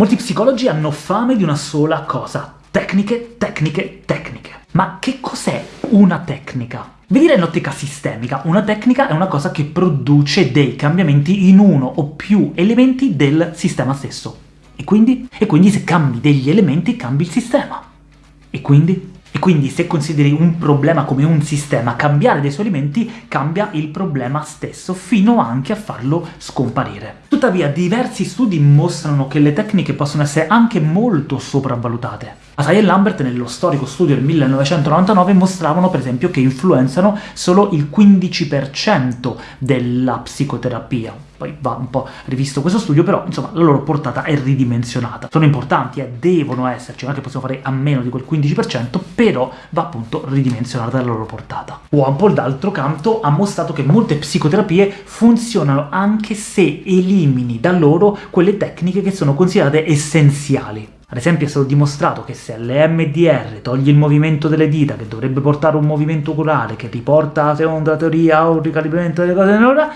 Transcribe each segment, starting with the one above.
Molti psicologi hanno fame di una sola cosa, tecniche, tecniche, tecniche. Ma che cos'è una tecnica? Vi direi in ottica sistemica, una tecnica è una cosa che produce dei cambiamenti in uno o più elementi del sistema stesso. E quindi? E quindi se cambi degli elementi cambi il sistema. E quindi? Quindi se consideri un problema come un sistema, cambiare dei suoi elementi cambia il problema stesso, fino anche a farlo scomparire. Tuttavia diversi studi mostrano che le tecniche possono essere anche molto sopravvalutate. Asai e Lambert nello storico studio del 1999 mostravano per esempio che influenzano solo il 15% della psicoterapia. Poi va un po' rivisto questo studio, però insomma la loro portata è ridimensionata. Sono importanti, eh, devono esserci, non è che possiamo fare a meno di quel 15%, però va appunto ridimensionata la loro portata. Wampole, d'altro canto, ha mostrato che molte psicoterapie funzionano anche se elimini da loro quelle tecniche che sono considerate essenziali. Ad esempio è stato dimostrato che se l'EMDR toglie il movimento delle dita, che dovrebbe portare un movimento corale, che riporta, secondo la teoria, a un ricalibramento delle cose nell'ora,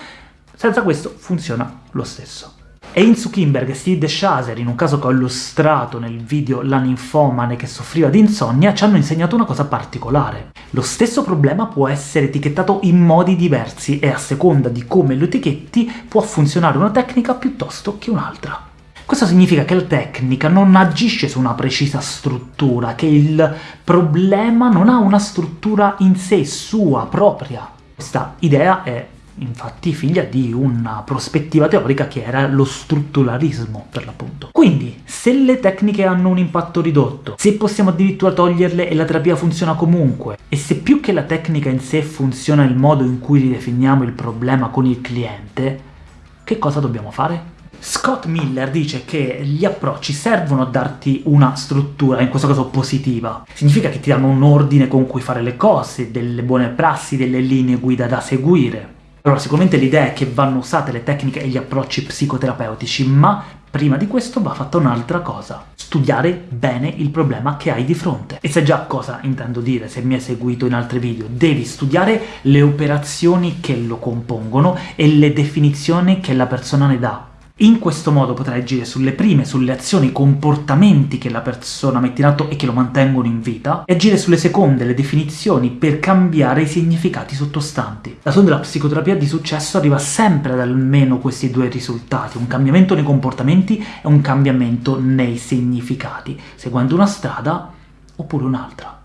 senza questo funziona lo stesso. Einzu Kimberg e Steve DeShazer, in un caso che ho illustrato nel video La ninfomane che soffriva di insonnia, ci hanno insegnato una cosa particolare. Lo stesso problema può essere etichettato in modi diversi e a seconda di come lo etichetti può funzionare una tecnica piuttosto che un'altra. Questo significa che la tecnica non agisce su una precisa struttura, che il problema non ha una struttura in sé, sua, propria. Questa idea è infatti figlia di una prospettiva teorica che era lo strutturalismo, per l'appunto. Quindi, se le tecniche hanno un impatto ridotto, se possiamo addirittura toglierle e la terapia funziona comunque, e se più che la tecnica in sé funziona il modo in cui ridefiniamo il problema con il cliente, che cosa dobbiamo fare? Scott Miller dice che gli approcci servono a darti una struttura, in questo caso positiva. Significa che ti danno un ordine con cui fare le cose, delle buone prassi, delle linee guida da seguire. Allora, sicuramente l'idea è che vanno usate le tecniche e gli approcci psicoterapeutici, ma prima di questo va fatta un'altra cosa. Studiare bene il problema che hai di fronte. E sai già cosa intendo dire, se mi hai seguito in altri video. Devi studiare le operazioni che lo compongono e le definizioni che la persona ne dà. In questo modo potrai agire sulle prime, sulle azioni, i comportamenti che la persona mette in atto e che lo mantengono in vita, e agire sulle seconde, le definizioni, per cambiare i significati sottostanti. La sonda della psicoterapia di successo arriva sempre ad almeno questi due risultati, un cambiamento nei comportamenti e un cambiamento nei significati, seguendo una strada oppure un'altra.